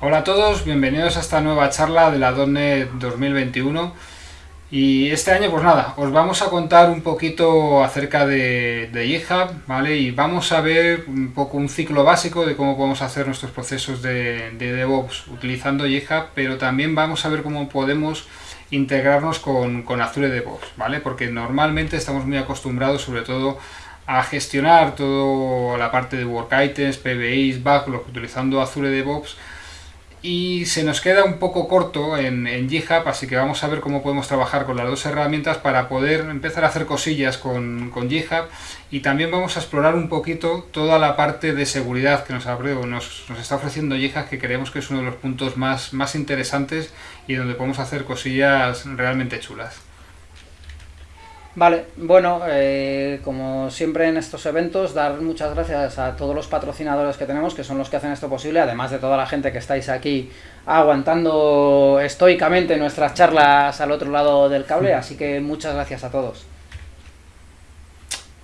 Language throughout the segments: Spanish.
Hola a todos, bienvenidos a esta nueva charla de la .NET 2021 y este año pues nada, os vamos a contar un poquito acerca de, de ¿vale? Y vamos a ver un poco un ciclo básico de cómo podemos hacer nuestros procesos de, de DevOps utilizando GitHub, pero también vamos a ver cómo podemos integrarnos con, Azure DevOps, ¿vale? Porque normalmente estamos muy acostumbrados sobre todo gestionar toda la parte de Work Items, PBIs, Backlog utilizando Azure DevOps, y se nos queda un poco corto en, en GitHub, así que vamos a ver cómo podemos trabajar con las dos herramientas para poder empezar a hacer cosillas con, con GitHub y también vamos a explorar un poquito toda la parte de seguridad que nos, nos, nos, está ofreciendo GitHub, que creemos que es uno de los puntos más, más interesantes y donde podemos hacer cosillas realmente chulas. Vale, bueno, eh, como siempre en estos eventos, dar muchas gracias a todos los patrocinadores que tenemos, que son los que hacen esto posible, además de toda la gente que estáis aquí aguantando estoicamente nuestras charlas al otro lado del cable, así que muchas gracias a todos.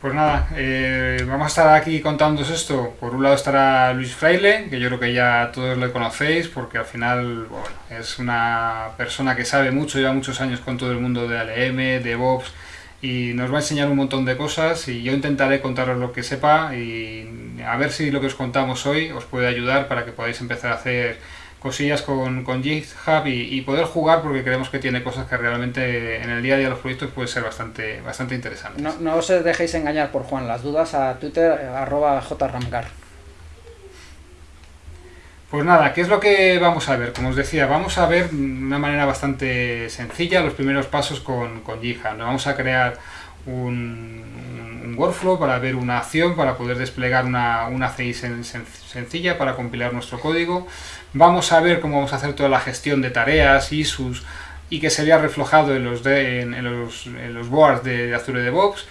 Pues nada, eh, vamos a estar aquí contándoos esto. Por un lado estará Luis Fraile, que yo creo que ya todos le conocéis, porque al final bueno, es una persona que sabe mucho, lleva muchos años con todo el mundo de ALM, DevOps, y nos va a enseñar un montón de cosas y yo intentaré contaros lo que sepa y a ver si lo que os contamos hoy os puede ayudar para que podáis empezar a hacer cosillas con, con GitHub y, y, poder jugar porque creemos que tiene cosas que realmente en el día a día de los proyectos puede ser bastante, bastante interesantes. No, no os dejéis engañar por Juan, las dudas a Twitter arroba jramgar. Pues nada, ¿qué es lo que vamos a ver? Como os decía, vamos a ver de una manera bastante sencilla los primeros pasos con, con. Nos vamos a crear un, workflow para ver una acción, para poder desplegar una, una CI sen, sen, sencilla para compilar nuestro código. Vamos a ver cómo vamos a hacer toda la gestión de tareas, issues y que sería reflejado en los, en, los, en los boards de, de Azure DevOps.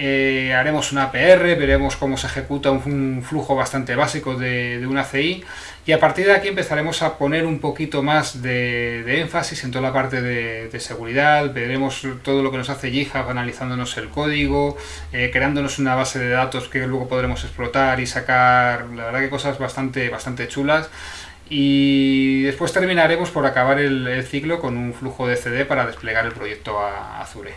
Eh, haremos una PR, veremos cómo se ejecuta un, un flujo bastante básico de, de, una CI y a partir de aquí empezaremos a poner un poquito más de, énfasis en toda la parte de, de, seguridad, veremos todo lo que nos hace GitHub analizándonos el código, eh, creándonos una base de datos que luego podremos explotar y sacar, la verdad que cosas bastante, bastante chulas y después terminaremos por acabar el, el ciclo con un flujo de CD para desplegar el proyecto a Azure.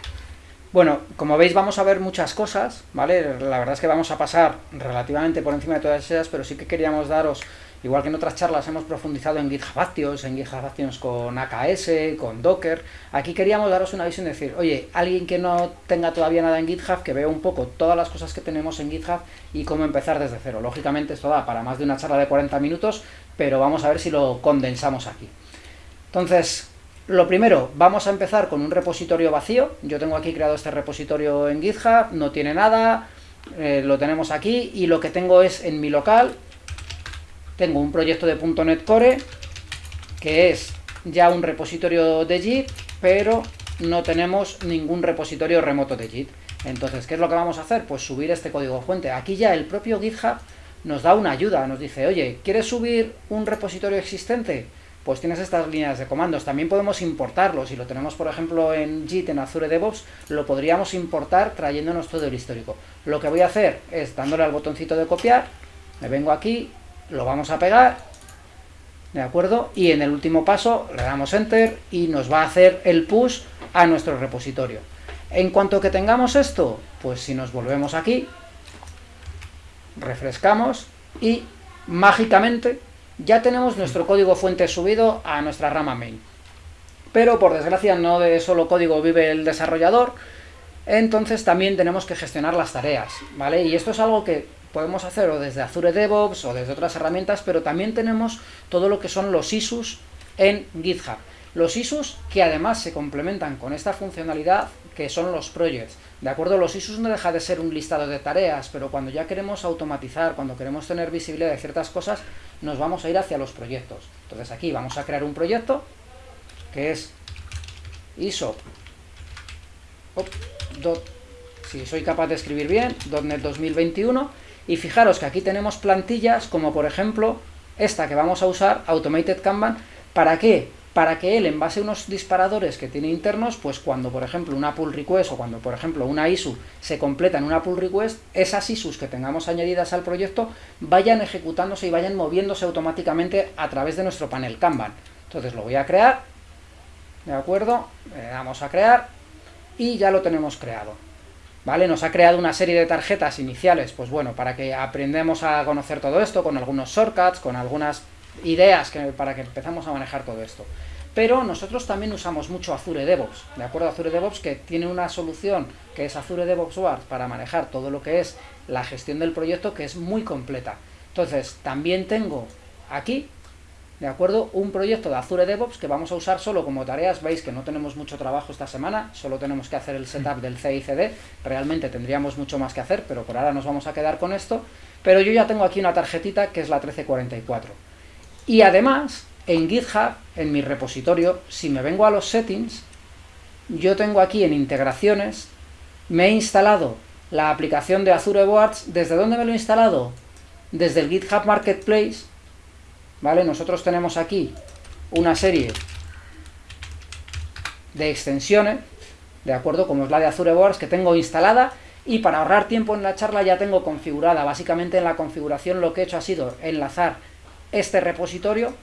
Bueno, como veis vamos a ver muchas cosas, ¿vale? La verdad es que vamos a pasar relativamente por encima de todas ellas, pero sí que queríamos daros, igual que en otras charlas hemos profundizado en GitHub Actions, en GitHub Actions con AKS, con Docker, aquí queríamos daros una visión de decir, oye, alguien que no tenga todavía nada en GitHub, que vea un poco todas las cosas que tenemos en GitHub y cómo empezar desde cero. Lógicamente esto da para más de una charla de 40 minutos, pero vamos a ver si lo condensamos aquí. Entonces, lo primero, vamos a empezar con un repositorio vacío. Yo tengo aquí creado este repositorio en GitHub, no tiene nada, eh, lo tenemos aquí, y lo que tengo es en mi local, tengo un proyecto de .NET Core, que es ya un repositorio de Git, pero no tenemos ningún repositorio remoto de Git. Entonces, ¿qué es lo que vamos a hacer? Pues subir este código fuente. Aquí ya el propio GitHub nos da una ayuda, nos dice, oye, ¿quieres subir un repositorio existente? pues tienes estas líneas de comandos. También podemos importarlo. Si lo tenemos, por ejemplo, en Git, en Azure DevOps, lo podríamos importar trayéndonos todo el histórico. Lo que voy a hacer es, dándole al botoncito de copiar, me vengo aquí, lo vamos a pegar, ¿de acuerdo? Y en el último paso le damos Enter y nos va a hacer el push a nuestro repositorio. En cuanto que tengamos esto, pues si nos volvemos aquí, refrescamos y mágicamente ya tenemos nuestro código fuente subido a nuestra rama main. Pero por desgracia no de solo código vive el desarrollador, entonces también tenemos que gestionar las tareas, ¿vale? Y esto es algo que podemos hacer o desde Azure DevOps o desde otras herramientas, pero también tenemos todo lo que son los issues en GitHub. Los issues que además se complementan con esta funcionalidad que son los projects. ¿De acuerdo? Los issues no deja de ser un listado de tareas, pero cuando ya queremos automatizar, cuando queremos tener visibilidad de ciertas cosas, nos vamos a ir hacia los proyectos. Entonces aquí vamos a crear un proyecto que es ISO dot, si soy capaz de escribir bien, .NET 2021 y fijaros que aquí tenemos plantillas como por ejemplo esta que vamos a usar, Automated Kanban, ¿para qué? para que él, en base a unos disparadores que tiene internos, pues cuando, por ejemplo, una pull request o cuando, por ejemplo, una ISU se completa en una pull request, esas ISUs que tengamos añadidas al proyecto vayan ejecutándose y vayan moviéndose automáticamente a través de nuestro panel Kanban. Entonces lo voy a crear, ¿de acuerdo? Le damos a crear y ya lo tenemos creado. ¿Vale? Nos ha creado una serie de tarjetas iniciales, pues bueno, para que aprendamos a conocer todo esto, con algunos shortcuts, con algunas ideas que, para que empezamos a manejar todo esto. Pero nosotros también usamos mucho Azure DevOps, ¿de acuerdo? Azure DevOps que tiene una solución que es Azure DevOps Wars para manejar todo lo que es la gestión del proyecto que es muy completa. Entonces, también tengo aquí, ¿de acuerdo? Un proyecto de Azure DevOps que vamos a usar solo como tareas. Veis que no tenemos mucho trabajo esta semana, solo tenemos que hacer el setup del CICD. Realmente tendríamos mucho más que hacer, pero por ahora nos vamos a quedar con esto. Pero yo ya tengo aquí una tarjetita que es la 1344 y además, en GitHub, en mi repositorio, si me vengo a los settings, yo tengo aquí en integraciones, me he instalado la aplicación de Azure Boards. ¿Desde dónde me lo he instalado? Desde el GitHub Marketplace, ¿vale? Nosotros tenemos aquí una serie de extensiones, ¿de acuerdo? Como es la de Azure Boards, que tengo instalada, y para ahorrar tiempo en la charla ya tengo configurada. Básicamente en la configuración lo que he hecho ha sido enlazar este repositorio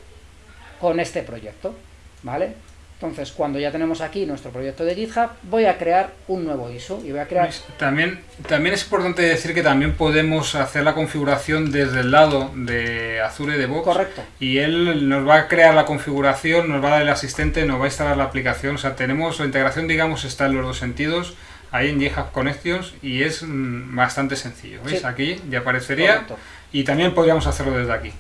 con este proyecto, ¿vale? Entonces, cuando ya tenemos aquí nuestro proyecto de GitHub, voy a crear un nuevo ISO y voy a crear... También, también es importante decir que también podemos hacer la configuración desde el lado de Azure DevOps. Correcto. Y él nos va a crear la configuración, nos va a dar el asistente, nos va a instalar la aplicación. O sea, tenemos la integración, digamos, está en los dos sentidos ahí en GitHub Connections y es mm, bastante sencillo. ¿Veis? Aquí ya aparecería y también podríamos hacerlo desde aquí.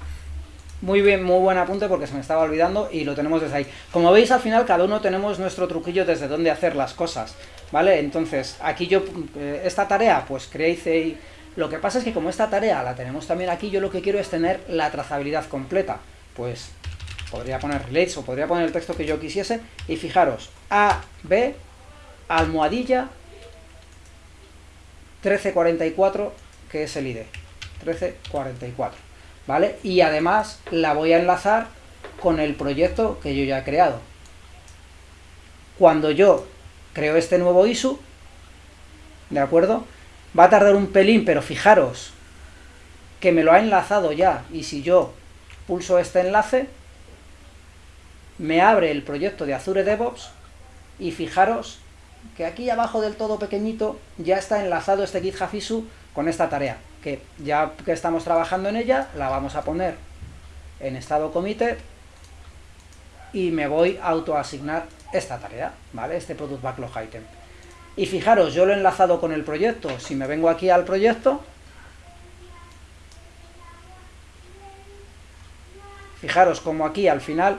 Muy bien, muy buen apunte porque se me estaba olvidando y lo tenemos desde ahí. Como veis, al final cada uno tenemos nuestro truquillo desde dónde hacer las cosas, ¿vale? Entonces, aquí yo, eh, esta tarea, pues creéis Lo que pasa es que como esta tarea la tenemos también aquí, yo lo que quiero es tener la trazabilidad completa. Pues podría poner relates o podría poner el texto que yo quisiese y fijaros, A, B, almohadilla, 1344, que es el ID. 1344. ¿Vale? Y además la voy a enlazar con el proyecto que yo ya he creado. Cuando yo creo este nuevo ISU, ¿de acuerdo? Va a tardar un pelín, pero fijaros que me lo ha enlazado ya, y si yo pulso este enlace, me abre el proyecto de Azure DevOps, y fijaros que aquí abajo del todo pequeñito ya está enlazado este GitHub ISU con esta tarea ya que estamos trabajando en ella, la vamos a poner en estado committed y me voy a autoasignar esta tarea, ¿vale? Este product backlog item. Y fijaros, yo lo he enlazado con el proyecto. Si me vengo aquí al proyecto, fijaros como aquí al final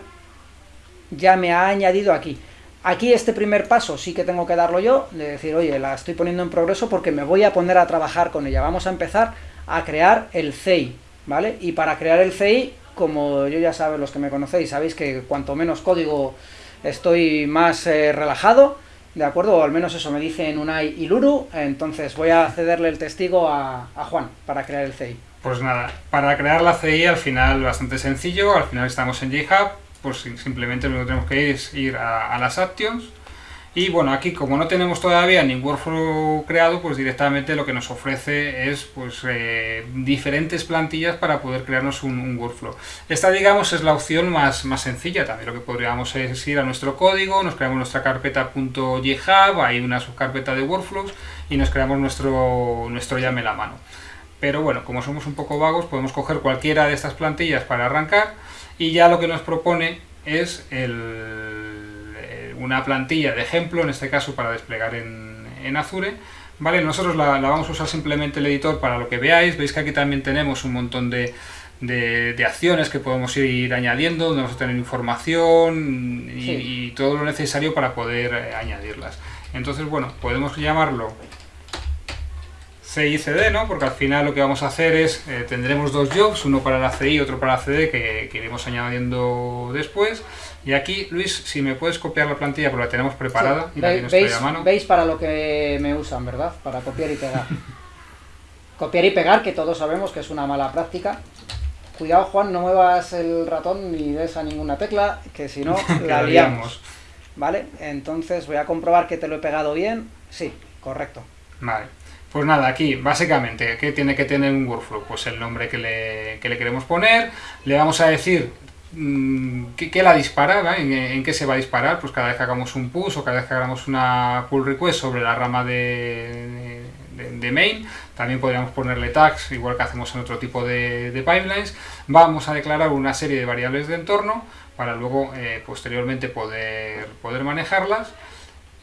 ya me ha añadido aquí. Aquí este primer paso sí que tengo que darlo yo, de decir, oye, la estoy poniendo en progreso porque me voy a poner a trabajar con ella. Vamos a empezar a crear el CI, ¿vale? Y para crear el CI, como yo ya sabéis, los que me conocéis, sabéis que cuanto menos código estoy más eh, relajado, ¿de acuerdo? O al menos eso me dice en Unai y Luru, entonces voy a cederle el testigo a, Juan para crear el CI. Pues nada, para crear la CI al final bastante sencillo, al final estamos en GitHub, pues simplemente lo que tenemos que ir es ir a, las actions y bueno, aquí como no tenemos todavía ningún workflow creado, pues directamente lo que nos ofrece es pues eh, diferentes plantillas para poder crearnos un, workflow. Esta digamos es la opción más, más sencilla, también lo que podríamos es ir a nuestro código, nos creamos nuestra carpeta .github, hay una subcarpeta de workflows y nos creamos nuestro, nuestro YAML a mano. Pero bueno, como somos un poco vagos, podemos coger cualquiera de estas plantillas para arrancar y ya lo que nos propone es eh, una plantilla de ejemplo, en este caso para desplegar en, Azure. Vale, nosotros la, vamos a usar simplemente el editor para lo que veáis. Veis que aquí también tenemos un montón de, acciones que podemos ir añadiendo, donde vamos a tener información y, todo lo necesario para poder eh, añadirlas. Entonces, bueno, podemos llamarlo CI y CD, ¿no? Porque al final lo que vamos a hacer es, eh, tendremos dos jobs, uno para la CI y otro para la CD, que, iremos añadiendo después. Y aquí, Luis, si me puedes copiar la plantilla, porque la tenemos preparada y la ¿Veis, a mano. Veis para lo que me usan, ¿verdad? Para copiar y pegar. copiar y pegar, que todos sabemos que es una mala práctica. cuidado Juan, no muevas el ratón ni des a ninguna tecla, que si no la liamos. ¿Vale? Entonces voy a comprobar que te lo he pegado bien. Sí, correcto. Vale. Pues nada, aquí básicamente, ¿qué tiene que tener un workflow? Pues el nombre que le, que le queremos poner, le vamos a decir mm, ¿Qué, la dispara? ¿En, qué se va a disparar? Pues cada vez que hagamos un push o cada vez que hagamos una pull request sobre la rama de, main, también podríamos ponerle tags, igual que hacemos en otro tipo de, pipelines. Vamos a declarar una serie de variables de entorno para luego eh, posteriormente poder, poder manejarlas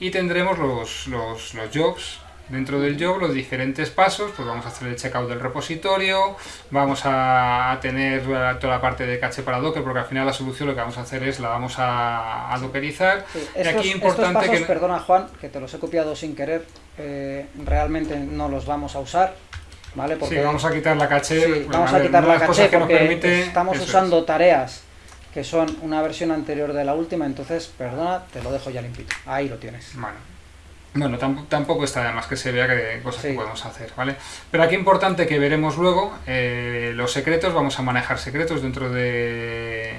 y tendremos los, los jobs Dentro del job, los diferentes pasos, pues vamos a hacer el checkout del repositorio, vamos a tener toda la parte de caché para Docker, porque al final la solución lo que vamos a hacer es la vamos a, dockerizar. y aquí importante que... perdona Juan, que te los he copiado sin querer, eh, realmente no los vamos a usar. ¿Vale? Porque, sí, vamos a quitar la caché. vamos a quitar la caché porque estamos usando tareas que son una versión anterior de la última, entonces, perdona, te lo dejo ya limpito. Ahí lo tienes. Bueno. Bueno, tampoco está de más que se vea que cosas que podemos hacer, ¿vale? Pero aquí importante que veremos luego, eh, los secretos, vamos a manejar secretos dentro de,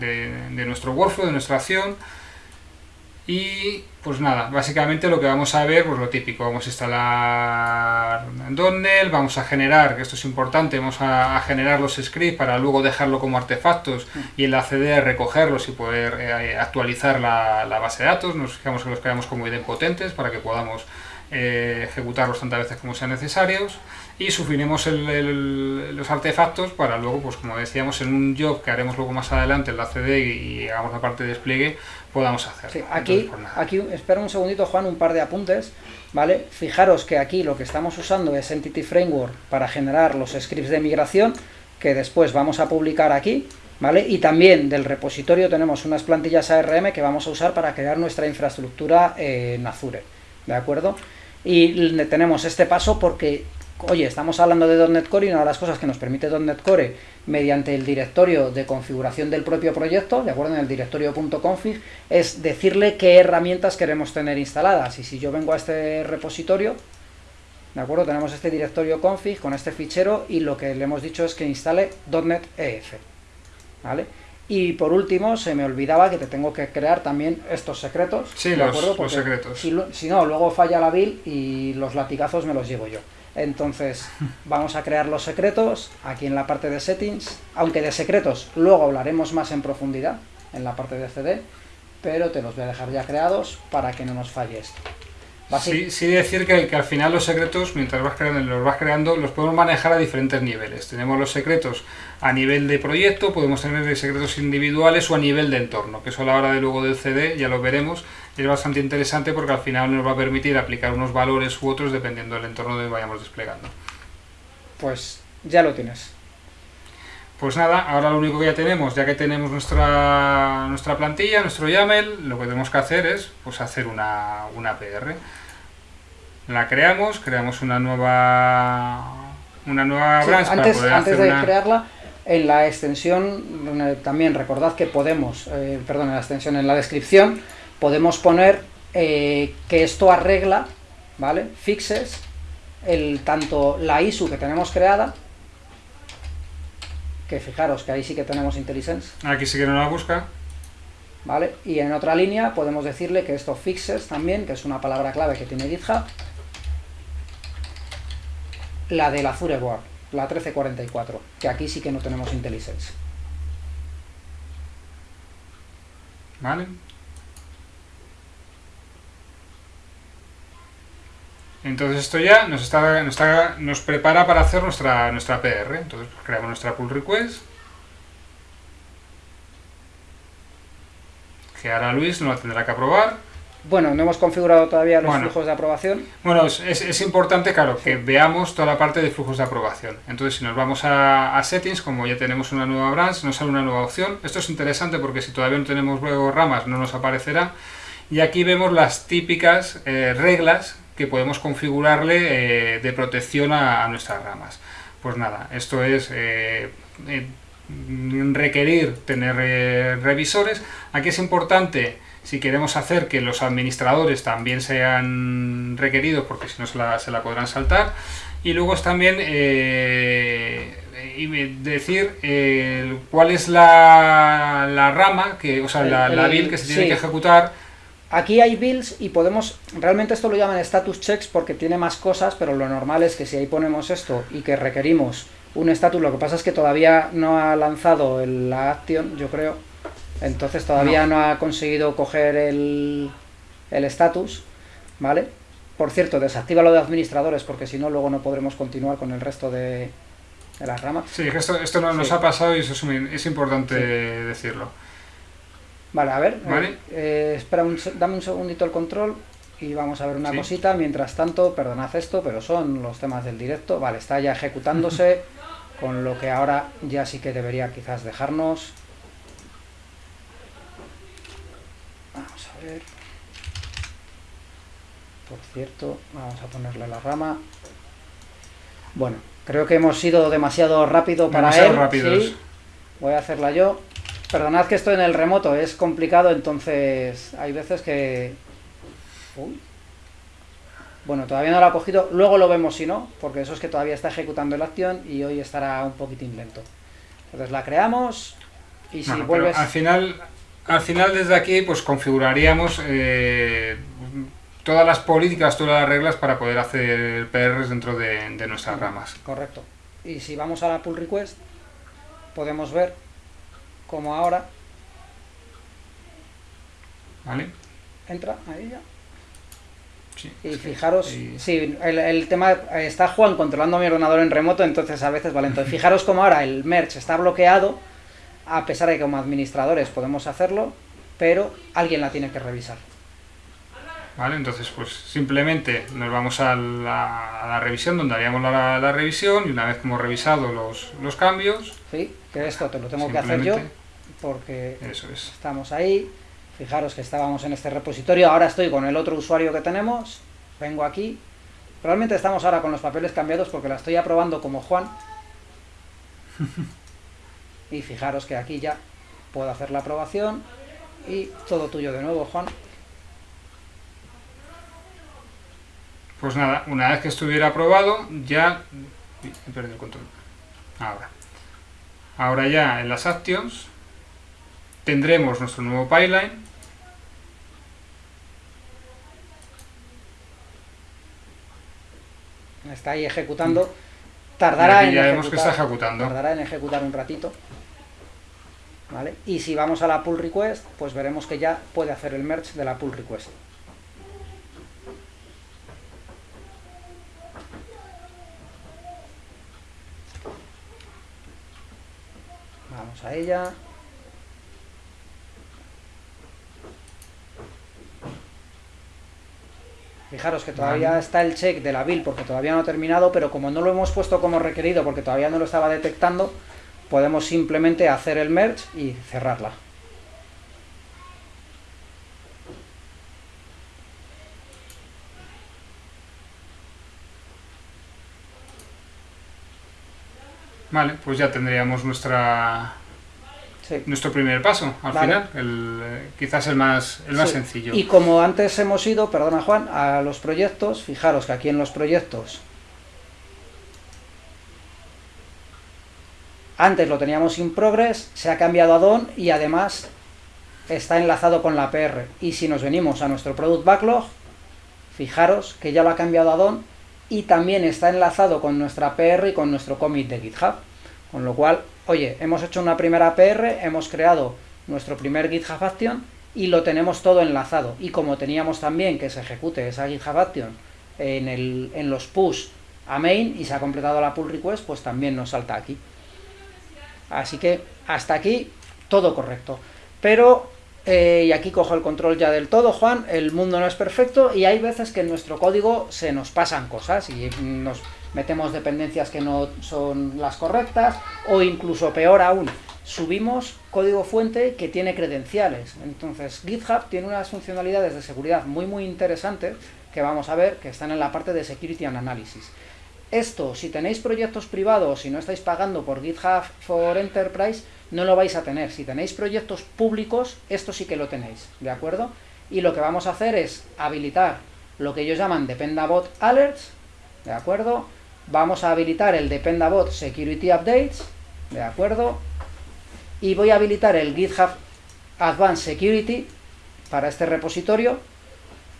de nuestro workflow, de nuestra acción, y pues nada, básicamente lo que vamos a ver, pues lo típico, vamos a instalar Donnell, vamos a generar, que esto es importante, vamos a, generar los scripts para luego dejarlo como artefactos y en la CD recogerlos y poder eh, actualizar la, base de datos, nos fijamos que los creamos como idempotentes para que podamos eh, ejecutarlos tantas veces como sean necesarios y sufriremos los artefactos para luego, pues como decíamos, en un job que haremos luego más adelante en la CD y, hagamos la parte de despliegue, podamos hacer. aquí, pues aquí, espera un segundito Juan, un par de apuntes, ¿vale? Fijaros que aquí lo que estamos usando es Entity Framework para generar los scripts de migración, que después vamos a publicar aquí, ¿vale? Y también del repositorio tenemos unas plantillas ARM que vamos a usar para crear nuestra infraestructura en Azure, ¿de acuerdo? Y tenemos este paso porque, oye, estamos hablando de .NET Core y una de las cosas que nos permite .NET Core mediante el directorio de configuración del propio proyecto, de acuerdo, en el directorio.config, es decirle qué herramientas queremos tener instaladas. Y si yo vengo a este repositorio, ¿de acuerdo? Tenemos este directorio config con este fichero y lo que le hemos dicho es que instale .NET EF, ¿vale? Y por último, se me olvidaba que te tengo que crear también estos secretos. Sí, los, secretos. Si, no, luego falla la build y los latigazos me los llevo yo. Entonces, vamos a crear los secretos aquí en la parte de settings. Aunque de secretos luego hablaremos más en profundidad en la parte de CD, pero te los voy a dejar ya creados para que no nos falle esto. Sí, sí decir que, que, al final los secretos, mientras vas creando, los vas creando, los podemos manejar a diferentes niveles. Tenemos los secretos a nivel de proyecto, podemos tener secretos individuales o a nivel de entorno, que eso a la hora de luego del CD ya lo veremos. Es bastante interesante porque al final nos va a permitir aplicar unos valores u otros dependiendo del entorno donde vayamos desplegando. Pues ya lo tienes. Pues nada, ahora lo único que ya tenemos, ya que tenemos nuestra, nuestra plantilla, nuestro YAML, lo que tenemos que hacer es pues, hacer una, una PR. La creamos, creamos una nueva una nueva branch antes, para poder antes de crearla, en la extensión, también recordad que podemos, eh, perdón, en la extensión, en la descripción, podemos poner eh, que esto arregla, ¿vale? Fixes, el, tanto la ISU que tenemos creada, que fijaros que ahí sí que tenemos IntelliSense. Aquí sí que no la busca. ¿Vale? Y en otra línea podemos decirle que esto fixes también, que es una palabra clave que tiene GitHub, la del Azure Board, la 1344, que aquí sí que no tenemos IntelliSense. ¿Vale? Entonces esto ya nos, está, nos, prepara para hacer nuestra, nuestra PR. Entonces pues, creamos nuestra pull request. Que ahora Luis no la tendrá que aprobar. Bueno, no hemos configurado todavía los flujos de aprobación. Bueno, es, es, importante, claro, que veamos toda la parte de flujos de aprobación. Entonces, si nos vamos a, Settings, como ya tenemos una nueva branch, nos sale una nueva opción. Esto es interesante porque si todavía no tenemos luego ramas, no nos aparecerá. Y aquí vemos las típicas eh, reglas que podemos configurarle eh, de protección a, nuestras ramas. Pues nada, esto es eh, eh, requerir tener revisores. Aquí es importante si queremos hacer que los administradores también sean requeridos, porque si no se la, se la podrán saltar. Y luego es también decir eh, cuál es la, la, rama, que, o sea, la, la build que se tiene que ejecutar. Aquí hay builds y podemos, realmente esto lo llaman status checks porque tiene más cosas, pero lo normal es que si ahí ponemos esto y que requerimos un status, lo que pasa es que todavía no ha lanzado la action, yo creo, entonces todavía no, ha conseguido coger el status, ¿vale? Por cierto, desactiva lo de administradores porque si no luego no podremos continuar con el resto de, de las ramas. Sí, esto, esto no nos ha pasado y eso es, importante decirlo. Vale, a ver, eh, espera un, dame un segundito el control y vamos a ver una cosita. Mientras tanto, perdonad esto, pero son los temas del directo. Vale, está ya ejecutándose, con lo que ahora ya sí que debería quizás dejarnos. Vamos a ver. Por cierto, vamos a ponerle la rama. Bueno, creo que hemos sido demasiado rápido para él. Rápidos. Voy a hacerla yo. Perdonad que estoy en el remoto, es complicado, entonces hay veces que... Bueno, todavía no lo ha cogido, luego lo vemos si no, porque eso es que todavía está ejecutando la acción y hoy estará un poquitín lento. Entonces la creamos y si vuelves... Al final, al final desde aquí pues configuraríamos eh, todas las políticas, todas las reglas para poder hacer PRs dentro de, de nuestras ramas. Correcto. Y si vamos a la pull request, podemos ver como ahora. ¿Vale? Entra ahí ya. y fijaros, sí, el, tema, está Juan controlando mi ordenador en remoto, entonces a veces vale. Entonces fijaros como ahora el merch está bloqueado, a pesar de que como administradores podemos hacerlo, pero alguien la tiene que revisar. ¿Vale? Entonces, pues simplemente nos vamos a la, revisión, donde haríamos la, revisión, y una vez que hemos revisado los, los cambios... Sí, que esto te lo tengo que hacer yo, porque estamos ahí. Fijaros que estábamos en este repositorio, ahora estoy con el otro usuario que tenemos, vengo aquí. Realmente estamos ahora con los papeles cambiados porque la estoy aprobando como Juan. y fijaros que aquí ya puedo hacer la aprobación y todo tuyo de nuevo, Juan. Pues nada, una vez que estuviera aprobado, ya... He perdido el control. Ahora. Ahora ya en las actions tendremos nuestro nuevo pipeline. Está ahí ejecutando. Tardará en, ejecutar, que está ejecutando. tardará en ejecutar un ratito. ¿Vale? Y si vamos a la pull request, pues veremos que ya puede hacer el merge de la pull request. A ella. Fijaros que todavía está el check de la build porque todavía no ha terminado, pero como no lo hemos puesto como requerido porque todavía no lo estaba detectando, podemos simplemente hacer el merge y cerrarla. Vale, pues ya tendríamos nuestra nuestro primer paso, al final, el, quizás el más, el más sencillo. Y como antes hemos ido, perdona Juan, a los proyectos, fijaros que aquí en los proyectos, antes lo teníamos sin progress, se ha cambiado a DON y además está enlazado con la PR. Y si nos venimos a nuestro Product Backlog, fijaros que ya lo ha cambiado a DON y también está enlazado con nuestra PR y con nuestro commit de GitHub. Con lo cual, oye, hemos hecho una primera PR, hemos creado nuestro primer GitHub Action y lo tenemos todo enlazado. Y como teníamos también que se ejecute esa GitHub Action en, el, en los push a main y se ha completado la pull request, pues también nos salta aquí. Así que hasta aquí todo correcto. Pero, eh, y aquí cojo el control ya del todo, Juan, el mundo no es perfecto y hay veces que en nuestro código se nos pasan cosas y nos metemos dependencias que no son las correctas, o incluso peor aún, subimos código fuente que tiene credenciales. Entonces GitHub tiene unas funcionalidades de seguridad muy muy interesantes que vamos a ver que están en la parte de Security and Analysis. Esto, si tenéis proyectos privados y no estáis pagando por GitHub for Enterprise, no lo vais a tener. Si tenéis proyectos públicos, esto sí que lo tenéis, ¿de acuerdo? Y lo que vamos a hacer es habilitar lo que ellos llaman Dependabot Alerts, ¿de acuerdo? vamos a habilitar el Dependabot Security Updates, ¿de acuerdo? Y voy a habilitar el GitHub Advanced Security para este repositorio,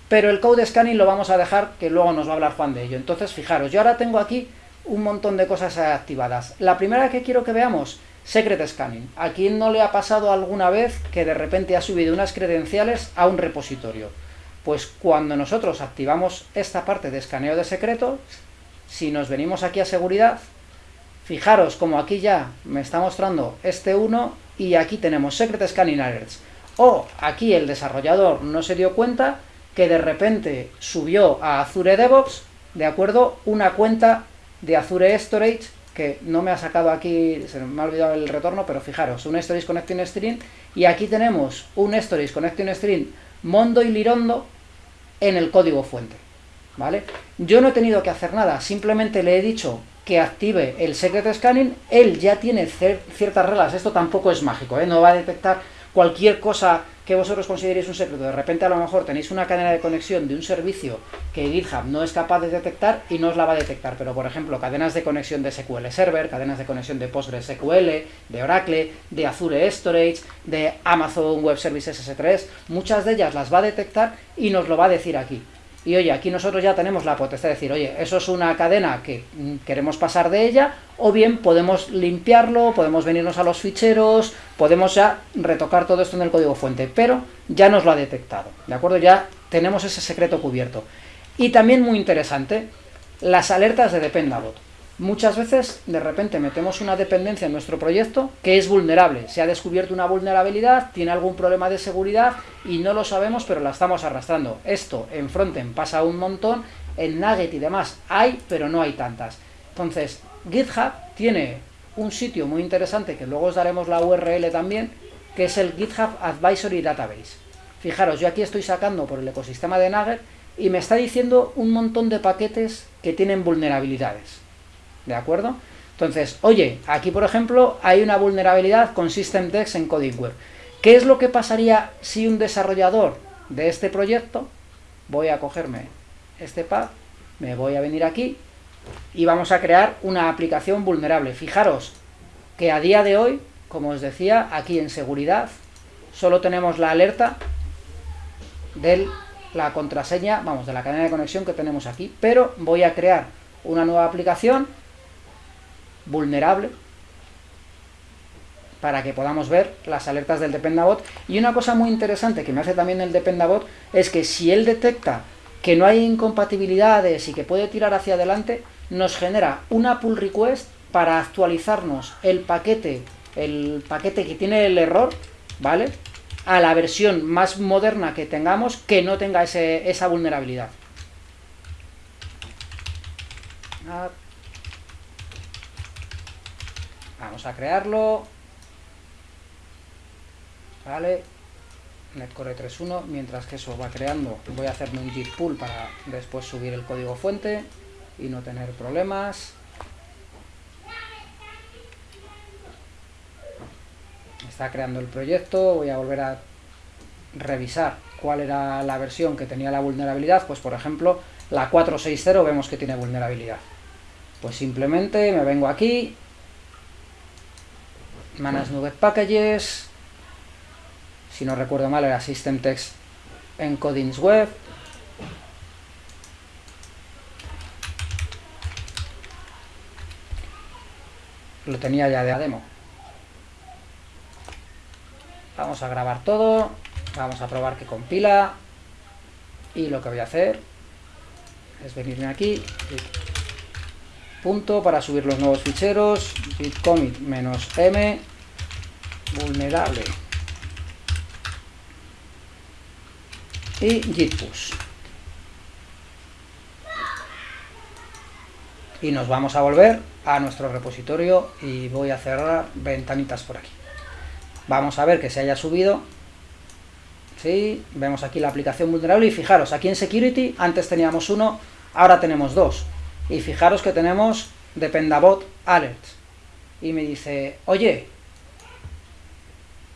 pero el code scanning lo vamos a dejar, que luego nos va a hablar Juan de ello. Entonces, fijaros, yo ahora tengo aquí un montón de cosas activadas. La primera que quiero que veamos, Secret Scanning. ¿A quién no le ha pasado alguna vez que de repente ha subido unas credenciales a un repositorio? Pues cuando nosotros activamos esta parte de escaneo de secretos, si nos venimos aquí a seguridad, fijaros como aquí ya me está mostrando este 1 y aquí tenemos Secret Scanning Alerts. O aquí el desarrollador no se dio cuenta que de repente subió a Azure DevOps, ¿de acuerdo? Una cuenta de Azure Storage que no me ha sacado aquí, se me ha olvidado el retorno, pero fijaros, un Storage Connecting Stream y aquí tenemos un Storage Connecting Stream Mondo y Lirondo en el código fuente, ¿vale? Yo no he tenido que hacer nada, simplemente le he dicho que active el Secret Scanning, él ya tiene ciertas reglas, esto tampoco es mágico, ¿eh? no va a detectar cualquier cosa que vosotros consideréis un secreto, de repente a lo mejor tenéis una cadena de conexión de un servicio que GitHub no es capaz de detectar y no os la va a detectar, pero por ejemplo cadenas de conexión de SQL Server, cadenas de conexión de PostgreSQL, de Oracle, de Azure Storage, de Amazon Web Services S3, muchas de ellas las va a detectar y nos lo va a decir aquí. Y oye, aquí nosotros ya tenemos la potestad de decir, oye, eso es una cadena que mm, queremos pasar de ella, o bien podemos limpiarlo, podemos venirnos a los ficheros, podemos ya retocar todo esto en el código fuente, pero ya nos lo ha detectado, ¿de acuerdo? Ya tenemos ese secreto cubierto. Y también muy interesante, las alertas de Dependabot. Muchas veces, de repente, metemos una dependencia en nuestro proyecto que es vulnerable. Se ha descubierto una vulnerabilidad, tiene algún problema de seguridad y no lo sabemos, pero la estamos arrastrando. Esto en Frontend pasa un montón, en Nugget y demás hay, pero no hay tantas. Entonces, GitHub tiene un sitio muy interesante, que luego os daremos la URL también, que es el GitHub Advisory Database. Fijaros, yo aquí estoy sacando por el ecosistema de Nugget y me está diciendo un montón de paquetes que tienen vulnerabilidades. ¿De acuerdo? Entonces, oye, aquí por ejemplo hay una vulnerabilidad con SystemText en CodingWare. ¿Qué es lo que pasaría si un desarrollador de este proyecto, voy a cogerme este path, me voy a venir aquí y vamos a crear una aplicación vulnerable. Fijaros que a día de hoy, como os decía, aquí en seguridad, solo tenemos la alerta de la contraseña, vamos, de la cadena de conexión que tenemos aquí, pero voy a crear una nueva aplicación vulnerable para que podamos ver las alertas del Dependabot. Y una cosa muy interesante que me hace también el Dependabot es que si él detecta que no hay incompatibilidades y que puede tirar hacia adelante, nos genera una pull request para actualizarnos el paquete, el paquete que tiene el error, ¿vale? A la versión más moderna que tengamos que no tenga ese, esa vulnerabilidad. Ah, A crearlo. Vale. Netcore 3.1. Mientras que eso va creando, voy a hacerme un git pull para después subir el código fuente y no tener problemas. Está creando el proyecto. Voy a volver a revisar cuál era la versión que tenía la vulnerabilidad. Pues por ejemplo, la 460 vemos que tiene vulnerabilidad. Pues simplemente me vengo aquí, Manage Nugget Packages, si no recuerdo mal era System Text Encodings Web, lo tenía ya de demo. Vamos a grabar todo, vamos a probar que compila. Y lo que voy a hacer es venirme aquí punto para subir los nuevos ficheros. Git commit menos m. Vulnerable. Y git push y nos vamos a volver a nuestro repositorio y voy a cerrar ventanitas por aquí. Vamos a ver que se haya subido. ¿sí? vemos aquí la aplicación vulnerable y fijaros, aquí en security antes teníamos uno, ahora tenemos dos y fijaros que tenemos Dependabot Alerts. Y me dice, oye,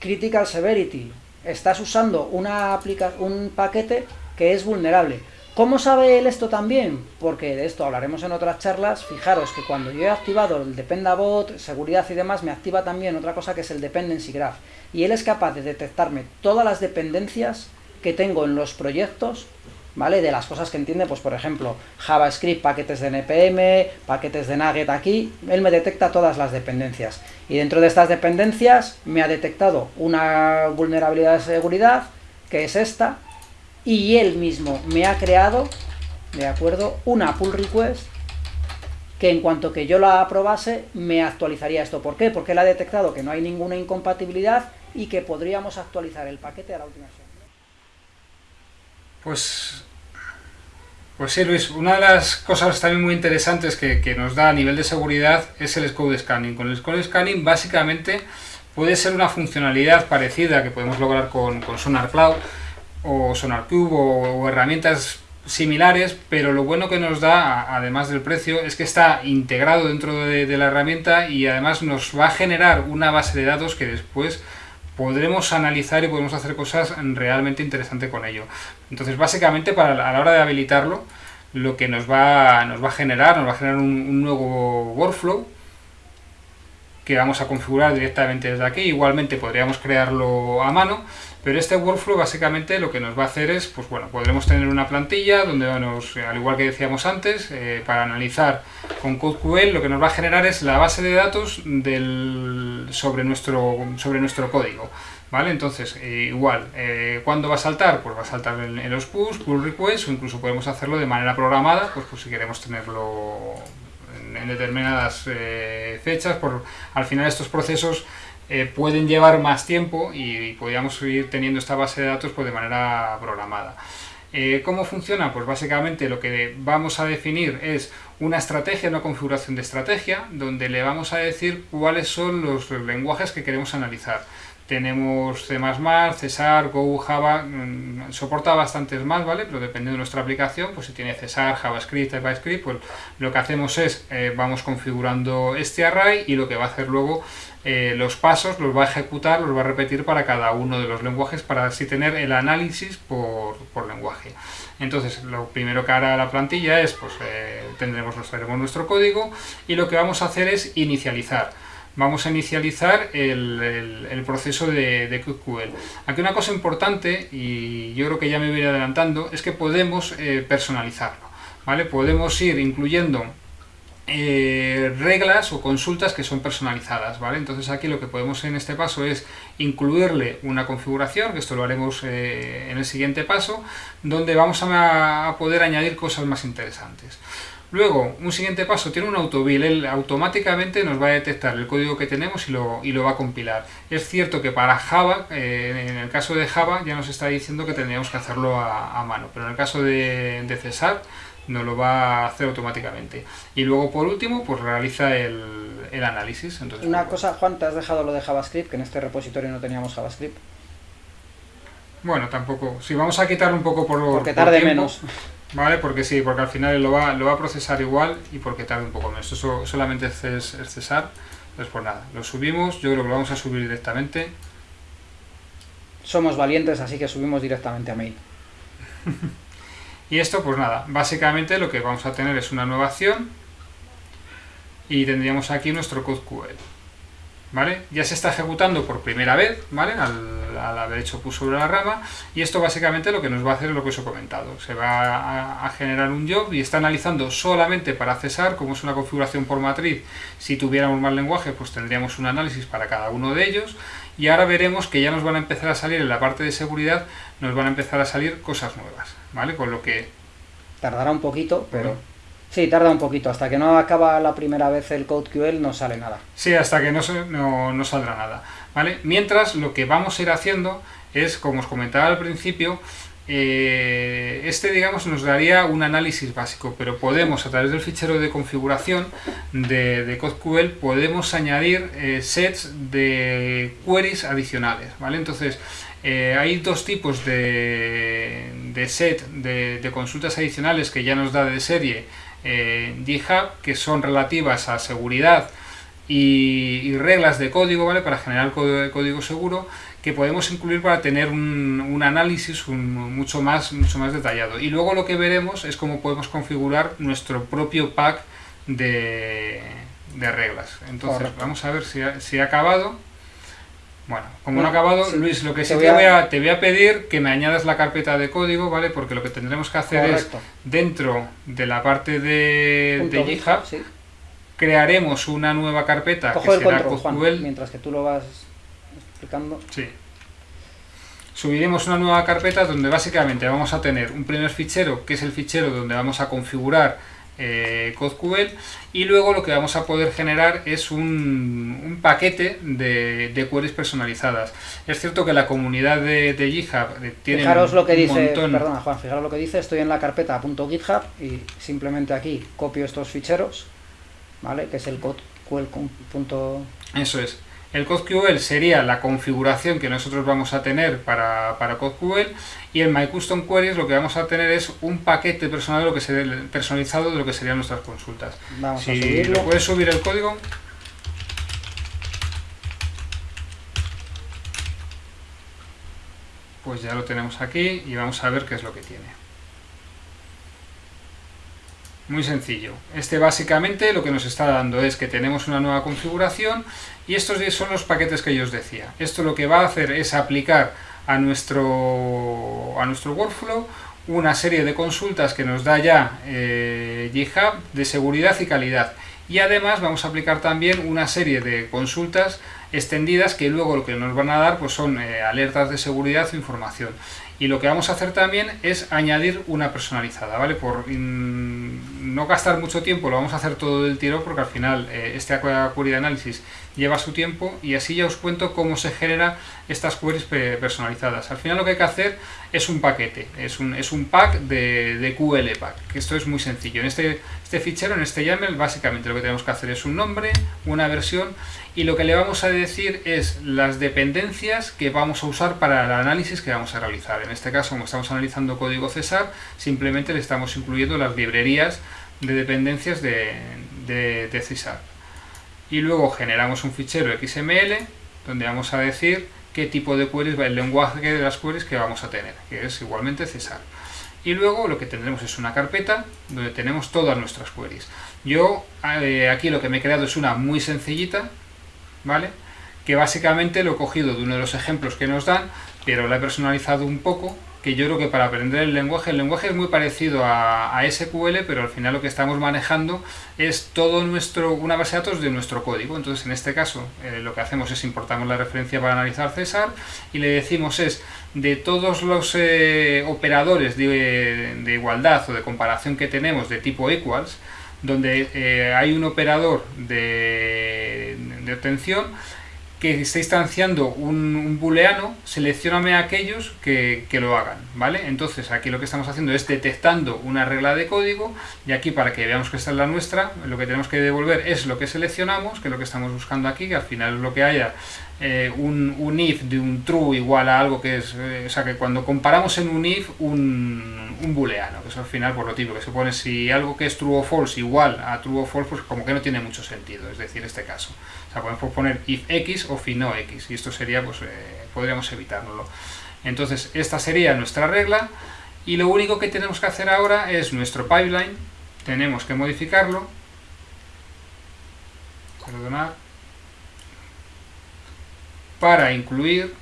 Critical Severity, estás usando una un paquete que es vulnerable. ¿Cómo sabe él esto también? Porque de esto hablaremos en otras charlas. Fijaros que cuando yo he activado el Dependabot, seguridad y demás, me activa también otra cosa que es el Dependency Graph. Y él es capaz de detectarme todas las dependencias que tengo en los proyectos, ¿vale? De las cosas que entiende, pues por ejemplo, JavaScript, paquetes de NPM, paquetes de Nugget aquí, él me detecta todas las dependencias. Y dentro de estas dependencias me ha detectado una vulnerabilidad de seguridad, que es esta, y él mismo me ha creado, ¿de acuerdo?, una pull request que en cuanto que yo la aprobase me actualizaría esto. ¿Por qué? Porque él ha detectado que no hay ninguna incompatibilidad y que podríamos actualizar el paquete a la última versión. Pues, pues sí, Luis, una de las cosas también muy interesantes que, nos da a nivel de seguridad es el Code Scanning. Con el Code Scanning básicamente puede ser una funcionalidad parecida que podemos lograr con, Sonar Cloud, o SonarCube o, o herramientas similares, pero lo bueno que nos da, además del precio, es que está integrado dentro de, la herramienta y además nos va a generar una base de datos que después podremos analizar y podemos hacer cosas realmente interesantes con ello. Entonces, básicamente, para, a la hora de habilitarlo, lo que nos va, nos va a generar, nos va a generar un, un nuevo workflow que vamos a configurar directamente desde aquí. Igualmente podríamos crearlo a mano, pero este workflow básicamente lo que nos va a hacer es, pues bueno, podremos tener una plantilla donde, nos, al igual que decíamos antes, eh, para analizar con CodeQL lo que nos va a generar es la base de datos del, sobre, nuestro, sobre nuestro código. ¿Vale? Entonces, eh, igual, eh, ¿cuándo va a saltar? Pues va a saltar en, los push, pull requests, o incluso podemos hacerlo de manera programada, pues, pues si queremos tenerlo en, determinadas fechas. Por, al final estos procesos eh, pueden llevar más tiempo y, podríamos seguir teniendo esta base de datos pues, de manera programada. Eh, ¿Cómo funciona? Pues básicamente lo que vamos a definir es una estrategia, una configuración de estrategia, donde le vamos a decir cuáles son los lenguajes que queremos analizar. Tenemos C++, Cesar, Go, Java, mm, soporta bastantes más, ¿vale? Pero dependiendo de nuestra aplicación, pues si tiene Cesar, JavaScript, TypeScript, pues lo que hacemos es, eh, vamos configurando este array y lo que va a hacer luego eh, los pasos los va a ejecutar, los va a repetir para cada uno de los lenguajes para así tener el análisis por, lenguaje. Entonces, lo primero que hará la plantilla es, pues eh, tendremos, nuestro código y lo que vamos a hacer es inicializar. Vamos a inicializar el, proceso de, de QQL. Aquí una cosa importante, y yo creo que ya me voy adelantando, es que podemos eh, personalizarlo. ¿vale? Podemos ir incluyendo eh, reglas o consultas que son personalizadas, ¿vale? Entonces aquí lo que podemos en este paso es incluirle una configuración, que esto lo haremos eh, en el siguiente paso, donde vamos a, poder añadir cosas más interesantes. Luego, un siguiente paso, tiene un autobuild, él automáticamente nos va a detectar el código que tenemos y lo, y lo va a compilar. Es cierto que para Java, eh, en el caso de Java, ya nos está diciendo que tendríamos que hacerlo a, mano, pero en el caso de, de Cesar, nos lo va a hacer automáticamente. Y luego, por último, pues realiza el, el análisis. Entonces, Una cosa, Juan, te has dejado lo de JavaScript, que en este repositorio no teníamos JavaScript. Bueno, tampoco. Si vamos a quitar un poco por Porque tarde menos. Vale, porque sí, porque al final lo va, lo va a procesar igual y porque tarde un poco menos. Eso solamente es, es cesar. Pues por nada, lo subimos, yo creo que lo vamos a subir directamente. Somos valientes, así que subimos directamente a mail. Y esto, pues nada, básicamente lo que vamos a tener es una nueva acción y tendríamos aquí nuestro code QL. ¿Vale? Ya se está ejecutando por primera vez, ¿vale? Al, haber hecho push sobre la rama y esto básicamente lo que nos va a hacer es lo que os he comentado. Se va a, generar un job y está analizando solamente para cesar, como es una configuración por matriz, si tuviéramos más lenguaje pues tendríamos un análisis para cada uno de ellos y ahora veremos que ya nos van a empezar a salir en la parte de seguridad, nos van a empezar a salir cosas nuevas. ¿vale? Con lo que... Tardará un poquito, pero... Sí, tarda un poquito. Hasta que no acaba la primera vez el CodeQL no sale nada. Sí, hasta que no, no, saldrá nada. ¿vale? Mientras, lo que vamos a ir haciendo es, como os comentaba al principio, eh, este digamos nos daría un análisis básico, pero podemos a través del fichero de configuración de, de CodeQL podemos añadir eh, sets de queries adicionales, ¿vale? Entonces eh, hay dos tipos de, set de, consultas adicionales que ya nos da de serie eh, GitHub, que son relativas a seguridad y, reglas de código, ¿vale? Para generar código, código seguro, que podemos incluir para tener un, análisis mucho, más, mucho más detallado. Y luego lo que veremos es cómo podemos configurar nuestro propio pack de, reglas. Entonces, vamos a ver si ha, si ha acabado. Bueno, como no ha acabado, Luis, lo que sí te voy, a, te voy a pedir que me añadas la carpeta de código, ¿vale? Porque lo que tendremos que hacer es, dentro de la parte de, de GitHub, crearemos una nueva carpeta que será control, mientras que tú lo vas explicando. Sí. Subiremos una nueva carpeta donde básicamente vamos a tener un primer fichero, que es el fichero donde vamos a configurar eh, CodeQL y luego lo que vamos a poder generar es un, paquete de, queries personalizadas. Es cierto que la comunidad de, GitHub eh, tiene fijaros lo que dice, Perdona Juan, fijaros lo que dice, estoy en la carpeta .github y simplemente aquí copio estos ficheros, ¿vale? Que es el CodeQL. Eso es. El CodeQL sería la configuración que nosotros vamos a tener para, para CodeQL y en MyCustomQueries lo que vamos a tener es un paquete personal lo que personalizado de lo que serían nuestras consultas. Vamos si a subirlo. puedes subir el código. Pues ya lo tenemos aquí y vamos a ver qué es lo que tiene. Muy sencillo. Este básicamente lo que nos está dando es que tenemos una nueva configuración y estos son los paquetes que yo os decía. Esto lo que va a hacer es aplicar a nuestro, a nuestro workflow una serie de consultas que nos da ya eh, GitHub de seguridad y calidad. Y además vamos a aplicar también una serie de consultas extendidas que luego lo que nos van a dar pues son eh, alertas de seguridad o información. Y lo que vamos a hacer también es añadir una personalizada, ¿vale? Por no gastar mucho tiempo, lo vamos a hacer todo del tiro porque al final eh, este query de análisis lleva su tiempo y así ya os cuento cómo se genera estas queries personalizadas. Al final lo que hay que hacer es un paquete, es un, es un pack de, de QL pack, esto es muy sencillo. En este, este fichero, en este YAML, básicamente lo que tenemos que hacer es un nombre, una versión y lo que le vamos a decir es las dependencias que vamos a usar para el análisis que vamos a realizar. En este caso, como estamos analizando código Cesar, simplemente le estamos incluyendo las librerías de dependencias de, de, de Cesar. Y luego generamos un fichero XML donde vamos a decir qué tipo de queries va el lenguaje de las queries que vamos a tener, que es igualmente Cesar. Y luego lo que tendremos es una carpeta donde tenemos todas nuestras queries. Yo eh, aquí lo que me he creado es una muy sencillita, ¿vale? Que básicamente lo he cogido de uno de los ejemplos que nos dan, pero lo he personalizado un poco, que yo creo que para aprender el lenguaje, el lenguaje es muy parecido a, SQL, pero al final lo que estamos manejando es todo nuestro, una base de datos de nuestro código. Entonces, en este caso, eh, lo que hacemos es importamos la referencia para analizar César y le decimos es de todos los eh, operadores de, de, igualdad o de comparación que tenemos de tipo equals, donde eh, hay un operador de, de obtención que está instanciando un, booleano, seleccioname a aquellos que, que, lo hagan, ¿vale? Entonces aquí lo que estamos haciendo es detectando una regla de código y aquí para que veamos que esta es la nuestra, lo que tenemos que devolver es lo que seleccionamos, que es lo que estamos buscando aquí, que al final es lo que haya eh, un, if de un true igual a algo que es, eh, o sea que cuando comparamos en un if un, un booleano, que es al final por lo típico, que se pone si algo que es true o false igual a true o false, pues como que no tiene mucho sentido, es decir, este caso. O sea, podemos poner if x o fi no x, y esto sería, pues, eh, podríamos evitarlo. Entonces, esta sería nuestra regla, y lo único que tenemos que hacer ahora es nuestro pipeline, tenemos que modificarlo, perdonad, para incluir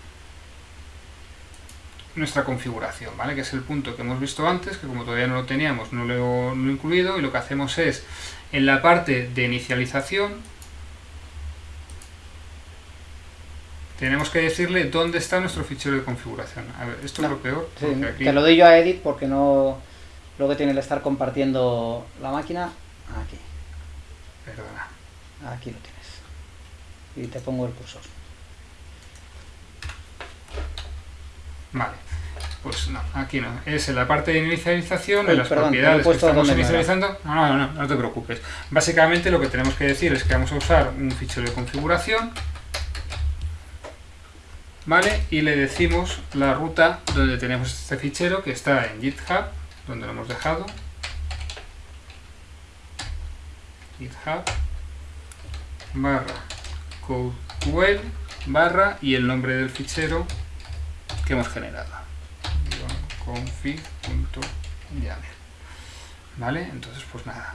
nuestra configuración, ¿vale? que es el punto que hemos visto antes, que como todavía no lo teníamos no lo, no lo he incluido, y lo que hacemos es, en la parte de inicialización, tenemos que decirle dónde está nuestro fichero de configuración. A ver, esto es lo peor. Te lo doy yo a Edit porque no lo que tiene el estar compartiendo la máquina. Aquí. Perdona. Aquí lo tienes. Y te pongo el cursor. Vale. Pues no, aquí no. Es en la parte de inicialización, en las propiedades que estamos inicializando. No, no, no, no te preocupes. Básicamente lo que tenemos que decir es que vamos a usar un fichero de configuración ¿vale? Y le decimos la ruta donde tenemos este fichero que está en GitHub, donde lo hemos dejado. GitHub barra CodeQL barra y el nombre del fichero que hemos generado. config.yaml. ¿Vale? Entonces, pues nada.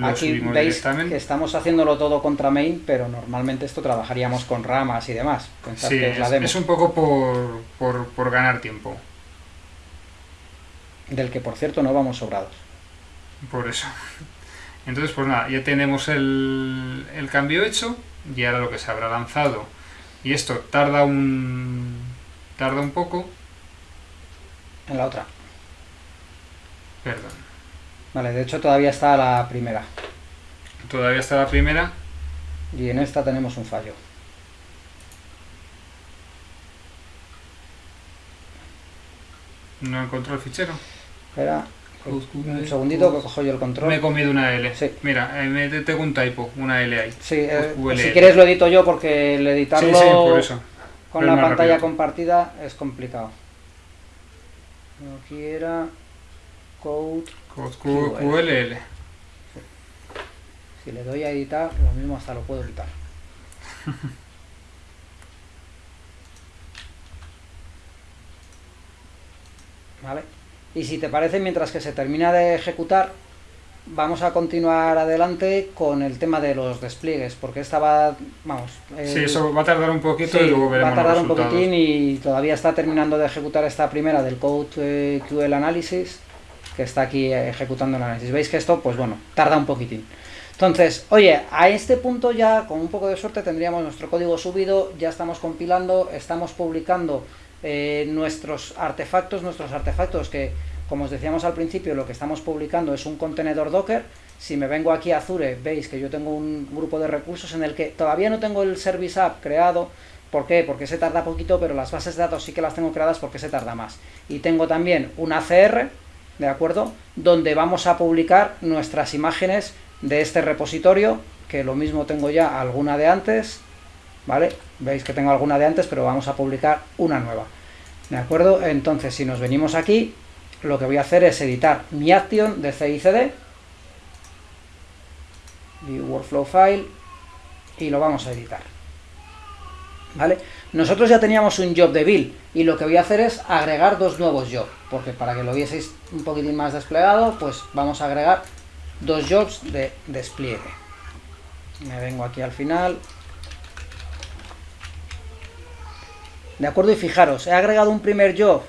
Aquí veis que estamos haciéndolo todo contra main, pero normalmente esto trabajaríamos con ramas y demás. sí, es, un poco por, por, por ganar tiempo. Del que, por cierto, no vamos sobrados. Por eso. Entonces, pues nada, ya tenemos el, cambio hecho y ahora lo que se habrá lanzado. Y esto tarda un, tarda un poco. En la otra. Perdón. Vale, de hecho todavía está la primera. Todavía está la primera. Y en esta tenemos un fallo. No encontró el fichero. Espera, un segundito que cojo yo el control. Me he comido una L. Sí. Mira, eh, me tengo un typo, una L ahí. Sí, eh, si quieres lo edito yo porque el editarlo con la pantalla compartida es complicado. Aquí era code, code QLL. Si le doy a editar, lo mismo hasta lo puedo quitar. ¿Vale? Y si te parece, mientras que se termina de ejecutar, vamos a continuar adelante con el tema de los despliegues, porque esta va, vamos... sí, eso va a tardar un poquito y luego veremos va a tardar un poquitín y todavía está terminando de ejecutar esta primera del Code eh, QL Analysis, que está aquí ejecutando el análisis. Veis que esto, pues bueno, tarda un poquitín. Entonces, oye, a este punto ya, con un poco de suerte, tendríamos nuestro código subido, ya estamos compilando, estamos publicando eh, nuestros artefactos, nuestros artefactos que, como os decíamos al principio, lo que estamos publicando es un contenedor Docker. Si me vengo aquí a Azure, veis que yo tengo un grupo de recursos en el que todavía no tengo el Service App creado. ¿Por qué? Porque se tarda poquito, pero las bases de datos sí que las tengo creadas porque se tarda más. Y tengo también un ACR, ¿de acuerdo? Donde vamos a publicar nuestras imágenes de este repositorio, que lo mismo tengo ya alguna de antes, ¿vale? Veis que tengo alguna de antes, pero vamos a publicar una nueva. ¿De acuerdo? Entonces, si nos venimos aquí, lo que voy a hacer es editar mi action de CICD, View Workflow File, y lo vamos a editar. ¿Vale? Nosotros ya teníamos un job de build, y lo que voy a hacer es agregar dos nuevos jobs, porque para que lo vieseis un poquitín más desplegado, pues vamos a agregar dos jobs de despliegue. Me vengo aquí al final, ¿De acuerdo? Y fijaros, he agregado un primer job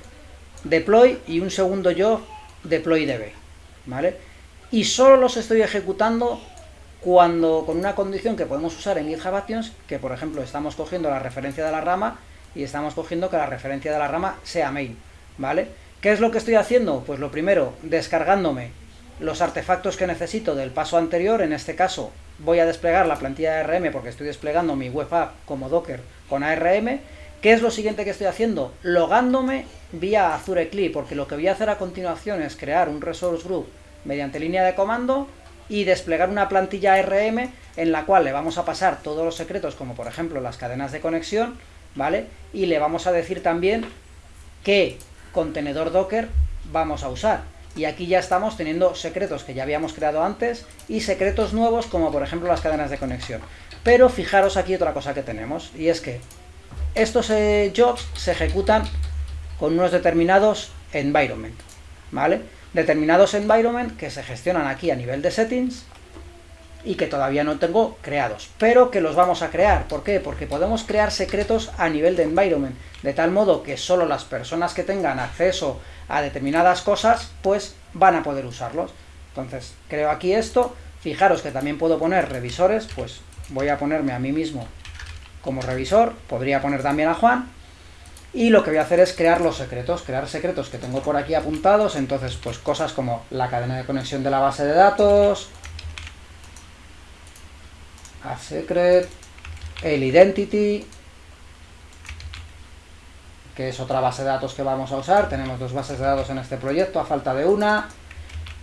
deploy y un segundo job deploy db, ¿vale? Y solo los estoy ejecutando cuando con una condición que podemos usar en GitHub Actions, que por ejemplo estamos cogiendo la referencia de la rama y estamos cogiendo que la referencia de la rama sea main, ¿vale? ¿Qué es lo que estoy haciendo? Pues lo primero, descargándome los artefactos que necesito del paso anterior, en este caso voy a desplegar la plantilla de ARM porque estoy desplegando mi web app como Docker con ARM, ¿Qué es lo siguiente que estoy haciendo? Logándome vía Azure CLI, porque lo que voy a hacer a continuación es crear un resource group mediante línea de comando y desplegar una plantilla RM en la cual le vamos a pasar todos los secretos, como por ejemplo las cadenas de conexión, ¿vale? Y le vamos a decir también qué contenedor Docker vamos a usar. Y aquí ya estamos teniendo secretos que ya habíamos creado antes y secretos nuevos como por ejemplo las cadenas de conexión. Pero fijaros aquí otra cosa que tenemos, y es que estos eh, jobs se ejecutan con unos determinados environment, ¿vale? Determinados environment que se gestionan aquí a nivel de settings y que todavía no tengo creados, pero que los vamos a crear. ¿Por qué? Porque podemos crear secretos a nivel de environment, de tal modo que solo las personas que tengan acceso a determinadas cosas, pues van a poder usarlos. Entonces, creo aquí esto, fijaros que también puedo poner revisores, pues voy a ponerme a mí mismo como revisor, podría poner también a Juan, y lo que voy a hacer es crear los secretos, crear secretos que tengo por aquí apuntados, entonces pues cosas como la cadena de conexión de la base de datos, a secret, el identity, que es otra base de datos que vamos a usar, tenemos dos bases de datos en este proyecto a falta de una,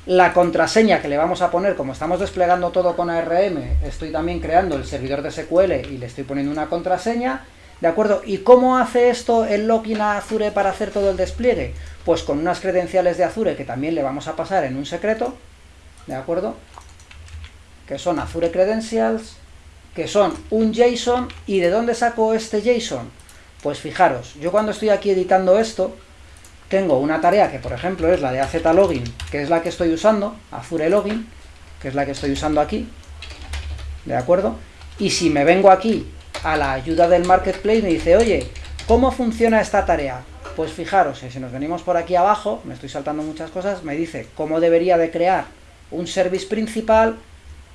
la contraseña que le vamos a poner, como estamos desplegando todo con ARM, estoy también creando el servidor de SQL y le estoy poniendo una contraseña, ¿de acuerdo? ¿Y cómo hace esto el login Azure para hacer todo el despliegue? Pues con unas credenciales de Azure que también le vamos a pasar en un secreto, ¿de acuerdo? Que son Azure Credentials que son un JSON, ¿y de dónde saco este JSON? Pues fijaros, yo cuando estoy aquí editando esto, tengo una tarea que por ejemplo es la de AZ Login, que es la que estoy usando, Azure Login, que es la que estoy usando aquí, ¿de acuerdo? Y si me vengo aquí a la ayuda del Marketplace, me dice, oye, ¿cómo funciona esta tarea? Pues fijaros, si nos venimos por aquí abajo, me estoy saltando muchas cosas, me dice cómo debería de crear un service principal,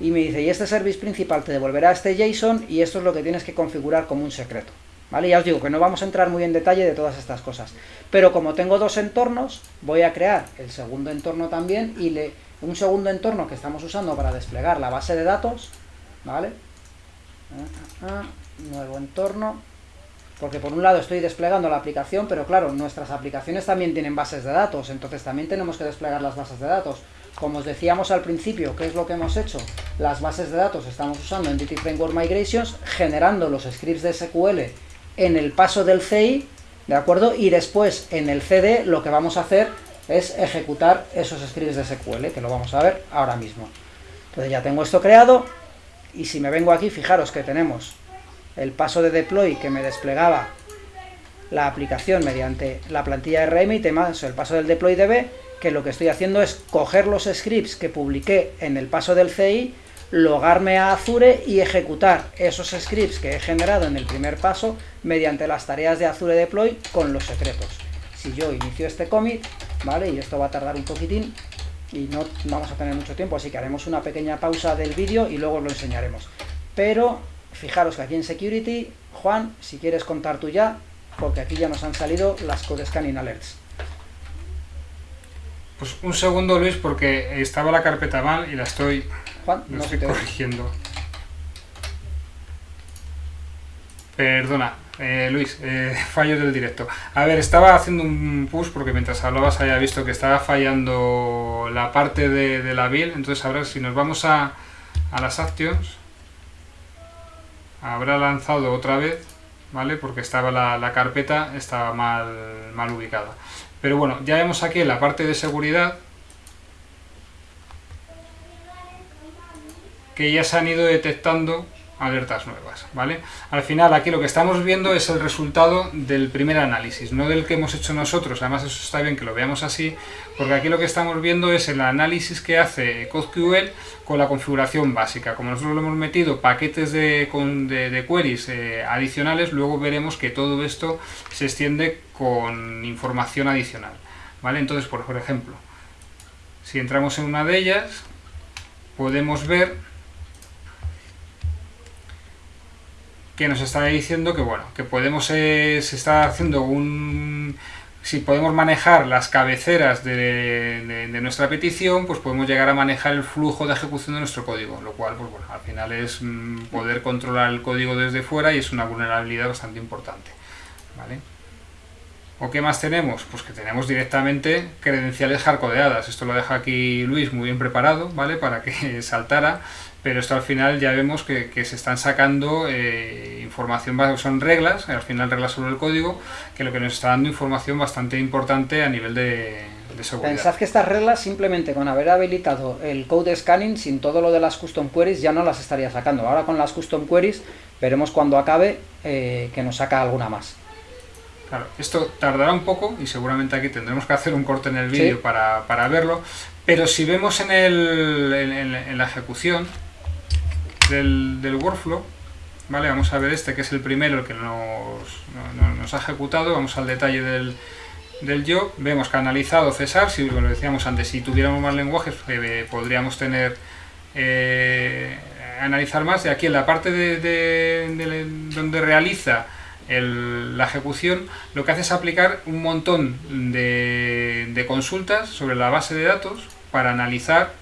y me dice, y este service principal te devolverá este JSON, y esto es lo que tienes que configurar como un secreto. ¿Vale? Ya os digo que no vamos a entrar muy en detalle de todas estas cosas. Pero como tengo dos entornos, voy a crear el segundo entorno también, y le, un segundo entorno que estamos usando para desplegar la base de datos, ¿vale? Ah, ah, ah, nuevo entorno, porque por un lado estoy desplegando la aplicación, pero claro, nuestras aplicaciones también tienen bases de datos, entonces también tenemos que desplegar las bases de datos. Como os decíamos al principio, ¿qué es lo que hemos hecho? Las bases de datos estamos usando Entity Framework Migrations, generando los scripts de SQL en el paso del CI, ¿de acuerdo? Y después en el CD lo que vamos a hacer es ejecutar esos scripts de SQL, que lo vamos a ver ahora mismo. Entonces ya tengo esto creado, y si me vengo aquí, fijaros que tenemos el paso de deploy que me desplegaba la aplicación mediante la plantilla RM y temas el paso del deploy db, que lo que estoy haciendo es coger los scripts que publiqué en el paso del CI, logarme a Azure y ejecutar esos scripts que he generado en el primer paso mediante las tareas de Azure Deploy con los secretos. Si yo inicio este commit, ¿vale? Y esto va a tardar un poquitín, y no vamos a tener mucho tiempo, así que haremos una pequeña pausa del vídeo y luego lo enseñaremos. Pero fijaros que aquí en Security, Juan, si quieres contar tú ya, porque aquí ya nos han salido las Code Scanning Alerts. Pues un segundo, Luis, porque estaba la carpeta mal y la estoy, Juan, la no estoy te corrigiendo. Perdona, eh, Luis, eh, fallo del directo. A ver, estaba haciendo un push porque mientras hablabas había visto que estaba fallando la parte de, de la build. Entonces ahora si nos vamos a, a las actions, habrá lanzado otra vez, ¿vale? Porque estaba la, la carpeta, estaba mal, mal ubicada. Pero bueno, ya vemos aquí en la parte de seguridad que ya se han ido detectando alertas nuevas, ¿vale? Al final aquí lo que estamos viendo es el resultado del primer análisis, no del que hemos hecho nosotros, además eso está bien que lo veamos así, porque aquí lo que estamos viendo es el análisis que hace CodeQL con la configuración básica. Como nosotros le hemos metido paquetes de, queries eh, adicionales, luego veremos que todo esto se extiende con información adicional, ¿vale? Entonces, por ejemplo, si entramos en una de ellas, podemos ver que nos está diciendo que bueno, que podemos, eh, se está haciendo un... Si podemos manejar las cabeceras de, de- nuestra petición, pues podemos llegar a manejar el flujo de ejecución de nuestro código, lo cual, pues bueno, al final es mm, poder controlar el código desde fuera y es una vulnerabilidad bastante importante, ¿vale? ¿O qué más tenemos? Pues que tenemos directamente credenciales hardcodeadas. Esto lo deja aquí Luis muy bien preparado, ¿vale? Para que saltara. Pero esto al final ya vemos que, que se están sacando eh, información, son reglas, al final reglas sobre el código, que lo que nos está dando información bastante importante a nivel de, de seguridad. Pensad que estas reglas, simplemente con haber habilitado el code scanning, sin todo lo de las custom queries, ya no las estaría sacando. Ahora con las custom queries, veremos cuando acabe eh, que nos saca alguna más. Claro, esto tardará un poco y seguramente aquí tendremos que hacer un corte en el vídeo Sí. para, para verlo, pero si vemos en, el, en, en- en la ejecución del, workflow, ¿vale? vamos a ver este que es el primero el que nos, no- no- nos ha ejecutado, vamos al detalle del, del job, vemos que ha analizado César, si lo decíamos antes, si tuviéramos más lenguajes eh, podríamos tener eh, analizar más, y aquí en la parte de, de- de- donde realiza la ejecución, lo que hace es aplicar un montón de, de consultas sobre la base de datos para analizar,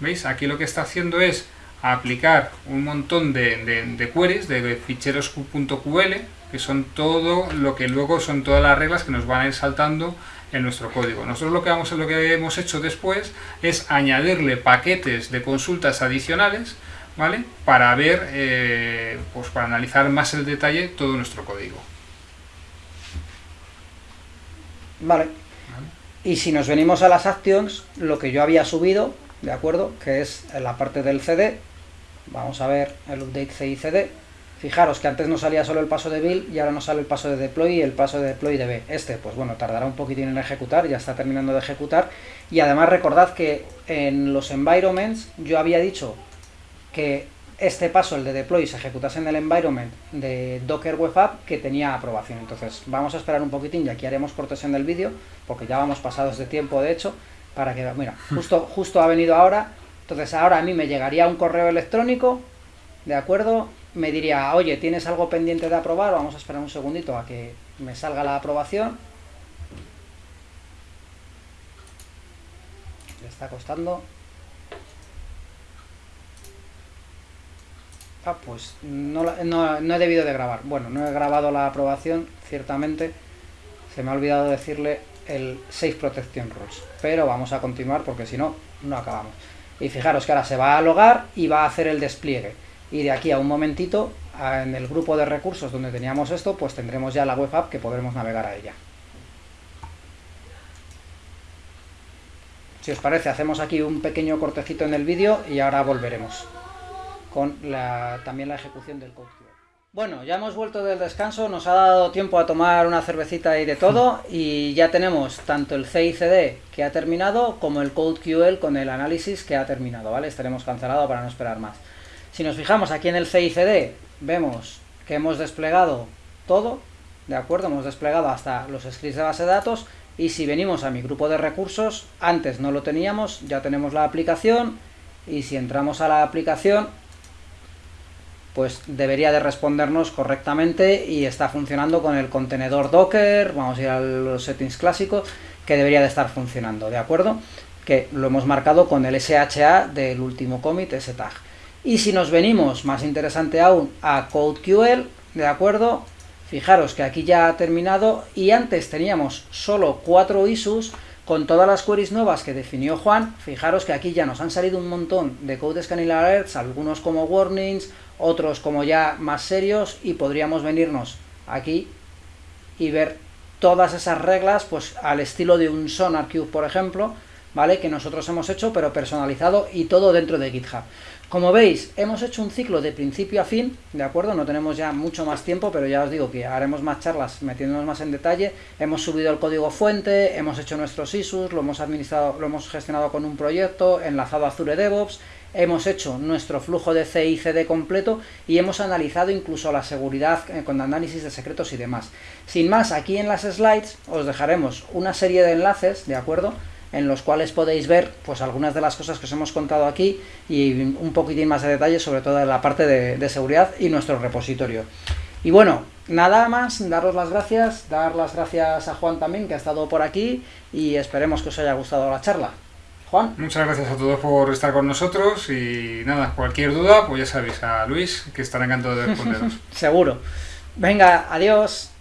¿veis? Aquí lo que está haciendo es aplicar un montón de, de- de queries, de ficheros .ql, que son todo lo que luego son todas las reglas que nos van a ir saltando en nuestro código. Nosotros lo que, vamos, lo que hemos hecho después es añadirle paquetes de consultas adicionales, ¿vale? Para ver, eh, pues para analizar más el detalle todo nuestro código. Vale. Y si nos venimos a las actions, lo que yo había subido, ¿de acuerdo? Que es la parte del CD, vamos a ver el update CICD. Fijaros que antes no salía solo el paso de build y ahora nos sale el paso de deploy y el paso de deploy de B. Este, pues bueno, tardará un poquitín en ejecutar, ya está terminando de ejecutar. Y además recordad que en los environments yo había dicho que este paso, el de deploy, se ejecutase en el environment de Docker Web App que tenía aprobación. Entonces vamos a esperar un poquitín y aquí haremos cortes en el vídeo, porque ya vamos pasados de tiempo de hecho, para que, mira, justo, justo ha venido ahora, entonces ahora a mí me llegaría un correo electrónico, ¿de acuerdo? Me diría, oye, ¿tienes algo pendiente de aprobar? Vamos a esperar un segundito a que me salga la aprobación. Le está costando. Ah, pues no, no, no, he debido de grabar. Bueno, no he grabado la aprobación, ciertamente. Se me ha olvidado decirle el Safe Protection Rules. Pero vamos a continuar porque si no, no acabamos. Y fijaros que ahora se va a logar y va a hacer el despliegue. Y de aquí a un momentito, en el grupo de recursos donde teníamos esto, pues tendremos ya la web app que podremos navegar a ella. Si os parece, hacemos aquí un pequeño cortecito en el vídeo y ahora volveremos con también la ejecución del code Bueno, ya hemos vuelto del descanso, nos ha dado tiempo a tomar una cervecita y de todo, y ya tenemos tanto el CICD que ha terminado, como el CodeQL con el análisis que ha terminado, ¿vale? Estaremos cancelado para no esperar más. Si nos fijamos aquí en el CICD, vemos que hemos desplegado todo, ¿de acuerdo? Hemos desplegado hasta los scripts de base de datos, y si venimos a mi grupo de recursos, antes no lo teníamos, ya tenemos la aplicación, y si entramos a la aplicación, pues debería de respondernos correctamente y está funcionando con el contenedor Docker, vamos a ir a los settings clásicos, que debería de estar funcionando, ¿de acuerdo? Que lo hemos marcado con el SHA del último commit, ese tag. Y si nos venimos, más interesante aún, a CodeQL, ¿de acuerdo? Fijaros que aquí ya ha terminado y antes teníamos solo cuatro issues, con todas las queries nuevas que definió Juan, fijaros que aquí ya nos han salido un montón de code scanning alerts, algunos como warnings, otros como ya más serios, y podríamos venirnos aquí y ver todas esas reglas, pues al estilo de un SonarQube, por ejemplo, ¿vale? Que nosotros hemos hecho, pero personalizado y todo dentro de GitHub. Como veis, hemos hecho un ciclo de principio a fin, ¿de acuerdo? No tenemos ya mucho más tiempo, pero ya os digo que haremos más charlas metiéndonos más en detalle. Hemos subido el código fuente, hemos hecho nuestros issues, lo hemos administrado, lo hemos gestionado con un proyecto, enlazado a Azure DevOps, hemos hecho nuestro flujo de CICD completo y hemos analizado incluso la seguridad eh, con análisis de secretos y demás. Sin más, aquí en las slides os dejaremos una serie de enlaces, ¿de acuerdo?, en los cuales podéis ver pues algunas de las cosas que os hemos contado aquí y un poquitín más de detalle sobre todo en la parte de, seguridad y nuestro repositorio. Y bueno, nada más, daros las gracias, dar las gracias a Juan también que ha estado por aquí y esperemos que os haya gustado la charla. Juan. Muchas gracias a todos por estar con nosotros y nada, cualquier duda, pues ya sabéis, a Luis, que estará encantado de responderos. Seguro. Venga, adiós.